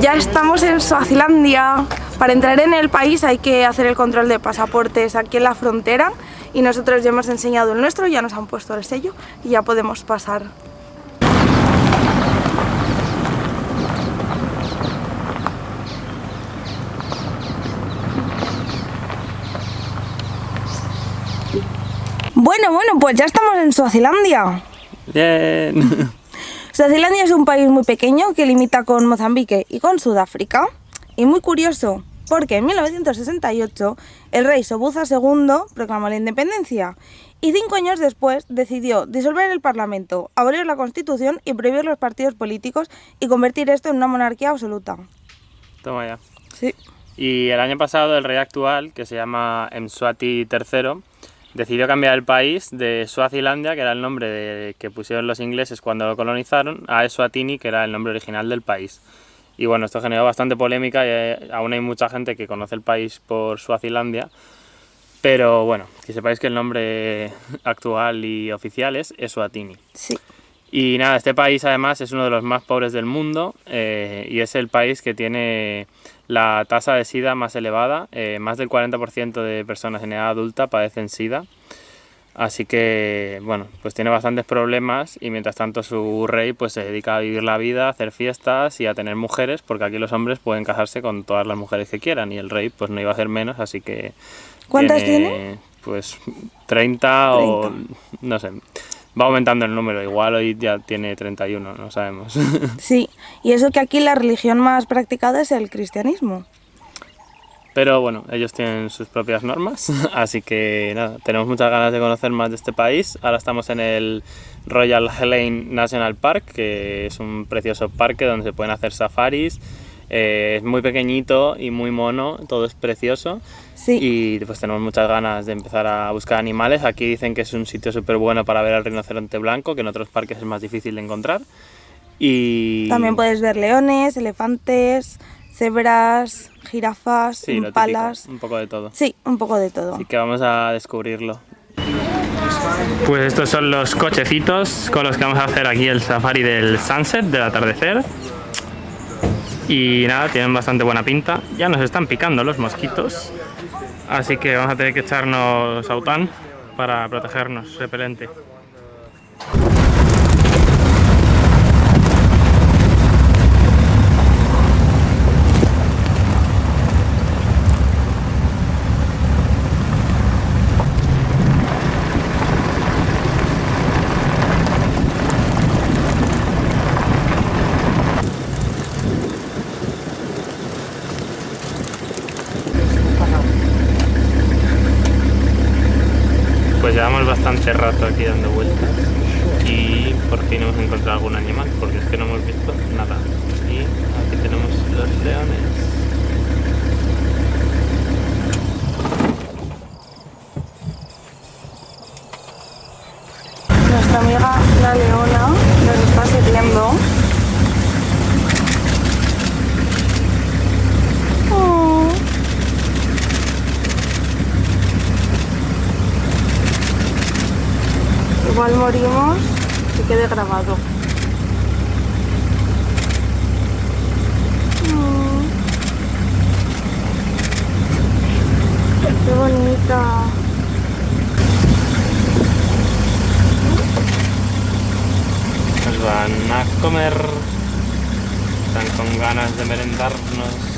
Ya estamos en Suazilandia. Para entrar en el país hay que hacer el control de pasaportes aquí en la frontera y nosotros ya hemos enseñado el nuestro, ya nos han puesto el sello y ya podemos pasar. Bueno, bueno, pues ya estamos en Suazilandia. Bien. Suazilandia es un país muy pequeño que limita con Mozambique y con Sudáfrica. Y muy curioso, porque en 1968 el rey Sobuza II proclamó la independencia y cinco años después decidió disolver el Parlamento, abolir la Constitución y prohibir los partidos políticos y convertir esto en una monarquía absoluta. Toma ya. Sí. Y el año pasado el rey actual, que se llama Mswati III, decidió cambiar el país de Suazilandia, que era el nombre de, que pusieron los ingleses cuando lo colonizaron, a Eswatini, que era el nombre original del país. Y bueno, esto generó bastante polémica y eh, aún hay mucha gente que conoce el país por Suazilandia. Pero bueno, que sepáis que el nombre actual y oficial es Eswatini. Sí. Y nada, este país además es uno de los más pobres del mundo eh, y es el país que tiene la tasa de SIDA más elevada. Eh, más del 40% de personas en edad adulta padecen SIDA. Así que, bueno, pues tiene bastantes problemas y mientras tanto su rey pues se dedica a vivir la vida, a hacer fiestas y a tener mujeres, porque aquí los hombres pueden casarse con todas las mujeres que quieran y el rey pues no iba a hacer menos, así que... ¿Cuántas tiene? Pues 30, o no sé, va aumentando el número, igual hoy ya tiene 31, no sabemos. Sí, y eso que aquí la religión más practicada es el cristianismo. Pero bueno, ellos tienen sus propias normas, así que nada, tenemos muchas ganas de conocer más de este país. Ahora estamos en el Royal Helene National Park, que es un precioso parque donde se pueden hacer safaris. Eh, es muy pequeñito y muy mono, todo es precioso. Sí. Y pues tenemos muchas ganas de empezar a buscar animales. Aquí dicen que es un sitio súper bueno para ver al rinoceronte blanco, que en otros parques es más difícil de encontrar. Y También puedes ver leones, elefantes, cebras, jirafas, sí, impalas. típico, un poco de todo. Sí, un poco de todo. Así que vamos a descubrirlo. Pues estos son los cochecitos con los que vamos a hacer aquí el safari del sunset, del atardecer. Y nada, tienen bastante buena pinta. Ya nos están picando los mosquitos. Así que vamos a tener que echarnos aután para protegernos, repelente. Pues rato aquí dando vueltas y por fin hemos encontrado algún animal porque es que no hemos visto nada. Y aquí tenemos los leones. Nuestra amiga la leona nos está sirviendo. Oh. Igual morimos, que quede grabado. Mm. Qué bonita. Nos van a comer. Están con ganas de merendarnos.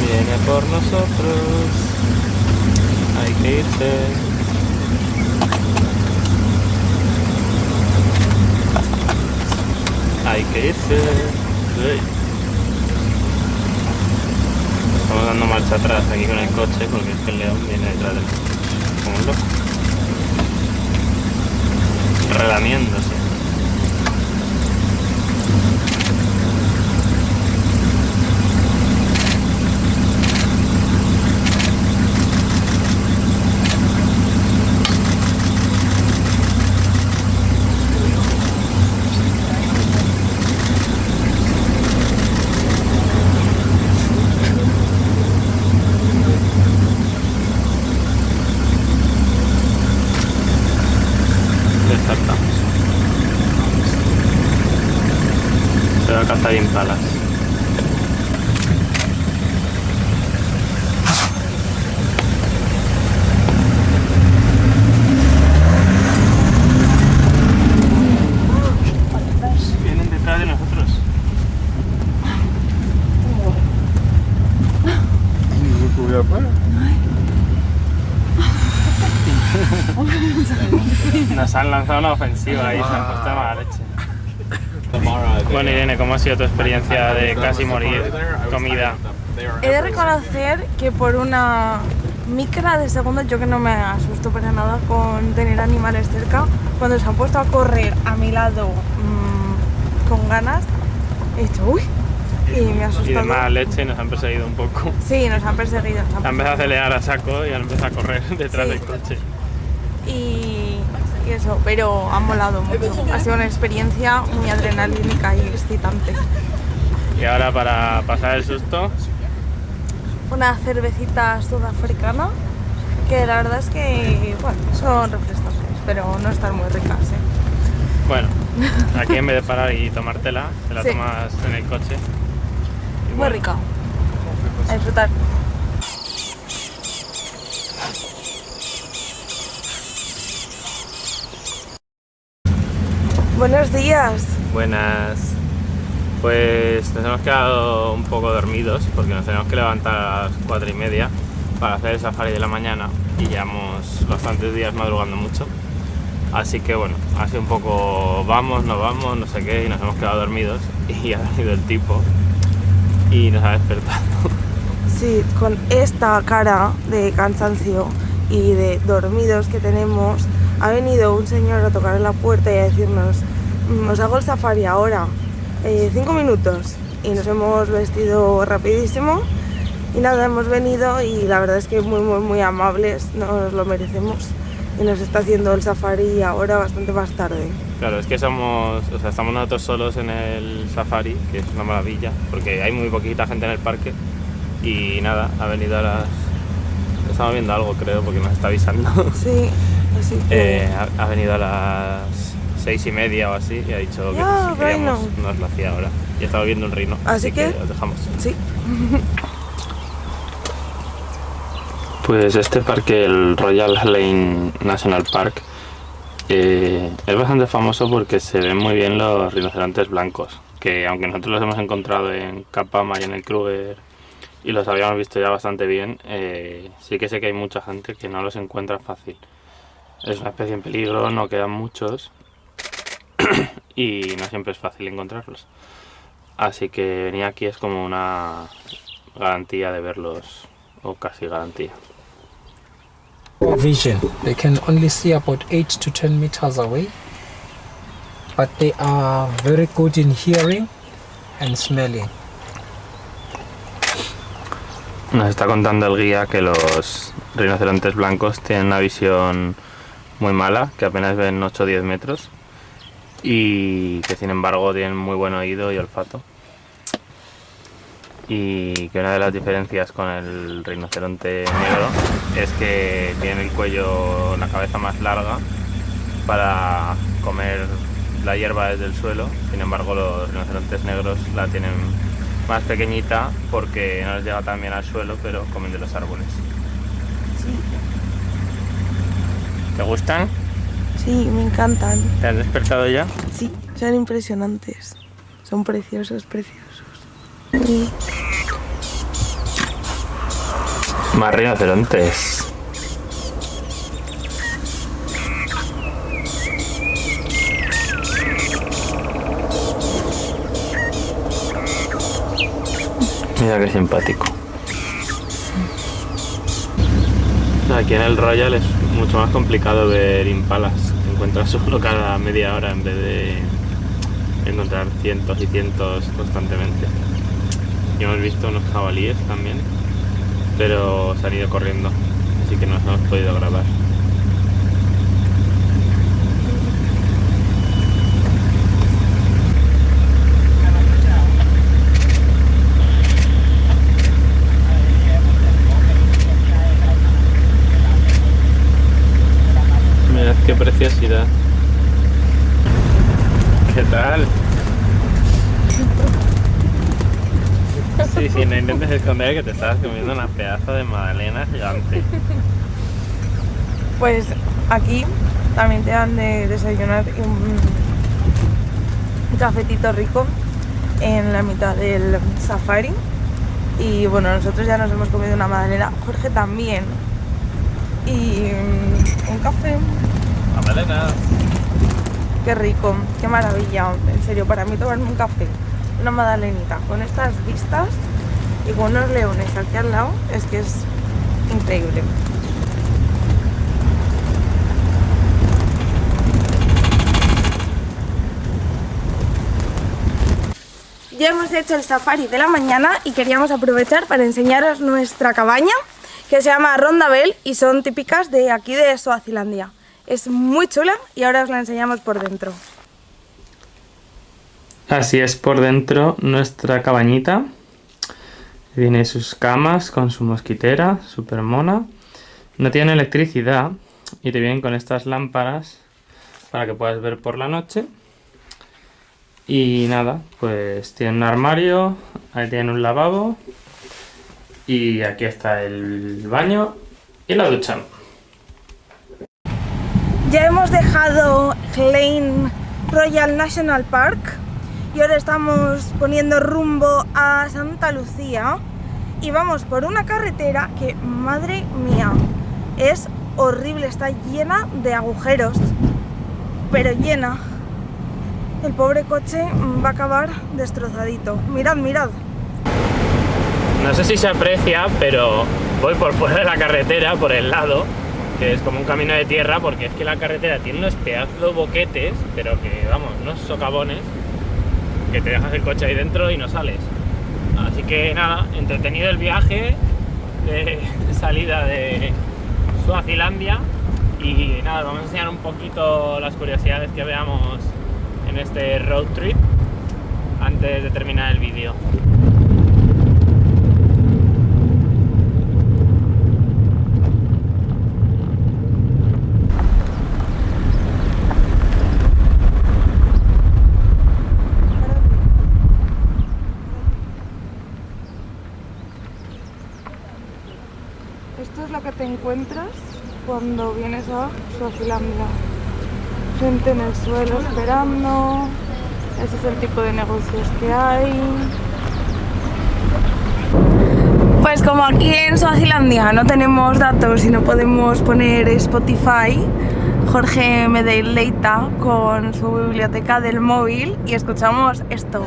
Viene por nosotros. Hay que irse. Hay que irse. Estamos dando marcha atrás aquí con el coche porque es que el león viene detrás del como un loco. Relamiéndose. Se va a cazar impalas. Vienen detrás de nosotros. Nos han lanzado una ofensiva y se han puesto mala leche. Bueno Irene, ¿cómo ha sido tu experiencia de casi morir comida? He de reconocer que por una micra de segundos yo que no me asusto para nada con tener animales cerca, cuando se han puesto a correr a mi lado mmm, con ganas, he dicho uy y me ha asustado. Y de mala leche nos han perseguido un poco. Sí, nos han perseguido. Nos han Han empezado a acelerar a saco y han empezado a correr detrás Sí. del coche. y, y eso, pero ha molado mucho. Ha sido una experiencia muy adrenalínica y excitante. Y ahora para pasar el susto, Una cervecita sudafricana que la verdad es que bueno, son refrescantes, pero no están muy ricas. ¿eh? bueno, aquí en vez de parar y tomártela, te la Sí. tomas en el coche. Muy rica. A disfrutar. Buenos días. Buenas. Pues nos hemos quedado un poco dormidos porque nos tenemos que levantar a las cuatro y media para hacer el safari de la mañana y llevamos bastantes días madrugando mucho. Así que bueno, ha sido un poco vamos, no vamos, no sé qué, y nos hemos quedado dormidos y ha venido el tipo y nos ha despertado. Sí, con esta cara de cansancio y de dormidos que tenemos, ha venido un señor a tocar en la puerta y a decirnos, "Mm, os hago el safari ahora, eh, cinco minutos. Y nos hemos vestido rapidísimo y nada, hemos venido y la verdad es que muy, muy, muy amables, nos lo merecemos. Y nos está haciendo el safari ahora bastante más tarde. Claro, es que somos, o sea, estamos nosotros solos en el safari, que es una maravilla, porque hay muy poquita gente en el parque y nada, ha venido a las... Estamos viendo algo creo, porque nos está avisando. Sí, así que... Eh, ha, ha venido a las seis y media o así y ha dicho que Ah, si queríamos nos lo hacía ahora. Y estaba viendo un reino, Así que- os dejamos. Sí. Pues este parque, el Royal Lane National Park, eh, es bastante famoso porque se ven muy bien los rinocerontes blancos, que aunque nosotros los hemos encontrado en Capama y en el Kruger y los habíamos visto ya bastante bien, eh, sí que sé que hay mucha gente que no los encuentra fácil. Es una especie en peligro, no quedan muchos y no siempre es fácil encontrarlos. Así que venir aquí es como una garantía de verlos, o casi garantía. Vision. They can only see about 8 to 10 meters away, but they are very good in hearing and smelling. Nos está contando el guía que los rinocerontes blancos tienen una visión muy mala, que apenas ven 8 o 10 metros y que sin embargo tienen muy buen oído y olfato. Y que una de las diferencias con el rinoceronte negro es que tienen el cuello, la cabeza más larga para comer la hierba desde el suelo, sin embargo los rinocerontes negros la tienen más pequeñita porque no les llega tan bien al suelo, pero comen de los árboles. ¿Te gustan? Sí, me encantan. ¿Te has despertado ya? Sí, son impresionantes. Son preciosos, preciosos. Más rinocerontes. Mira qué simpático. Aquí en el Royal es mucho más complicado ver impalas. Encuentras solo cada media hora en vez de encontrar cientos y cientos constantemente. Y hemos visto unos jabalíes también, pero se han ido corriendo, así que no nos hemos podido grabar. Mirad qué preciosidad. ¿Qué tal? Sí, sí, no intentes esconder que te estabas comiendo una pedazo de magdalena gigante. Pues aquí también te dan de desayunar un, cafetito rico en la mitad del safari. Y bueno, nosotros ya nos hemos comido una magdalena, Jorge también. Y mm, un café, Magdalena. qué rico, qué maravilla. En serio, para mí tomarme un café, una magdalenita con estas vistas y con unos leones aquí al lado, es que es increíble. Ya hemos hecho el safari de la mañana y queríamos aprovechar para enseñaros nuestra cabaña que se llama Rondabel y son típicas de aquí de Suazilandia. Es muy chula y ahora os la enseñamos por dentro. Así es por dentro nuestra cabañita. Tiene sus camas con su mosquitera, super mona. No tiene electricidad y te vienen con estas lámparas para que puedas ver por la noche. Y nada, pues tiene un armario, ahí tiene un lavabo y aquí está el baño y la ducha. Ya hemos dejado Klein Royal National Park y ahora estamos poniendo rumbo a Santa Lucía y vamos por una carretera que, madre mía, es horrible, está llena de agujeros, pero llena. El pobre coche va a acabar destrozadito. Mirad, mirad. No sé si se aprecia, pero voy por fuera de la carretera, por el lado, que es como un camino de tierra, porque es que la carretera tiene unos pedazos boquetes, pero que, vamos, unos socavones, que te dejas el coche ahí dentro y no sales. Así que nada, entretenido el viaje de salida de Suazilandia y nada, vamos a enseñar un poquito las curiosidades que veamos en este road trip antes de terminar el vídeo. Esto es lo que te encuentras cuando vienes a Suazilandia. Gente en el suelo esperando. Ese es el tipo de negocios que hay. Pues como aquí en Suazilandia no tenemos datos y no podemos poner Spotify, Jorge me deleita con su biblioteca del móvil y escuchamos esto.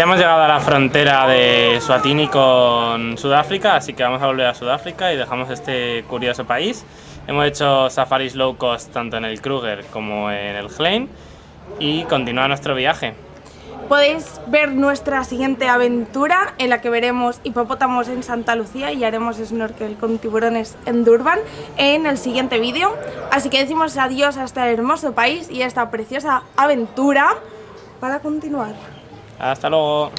Ya hemos llegado a la frontera de Suatini con Sudáfrica, así que vamos a volver a Sudáfrica y dejamos este curioso país. Hemos hecho safaris low cost tanto en el Kruger como en el Glen y continúa nuestro viaje. Podéis ver nuestra siguiente aventura en la que veremos hipopótamos en Santa Lucía y haremos snorkel con tiburones en Durban en el siguiente vídeo. Así que decimos adiós a este hermoso país y a esta preciosa aventura para continuar. Hasta luego.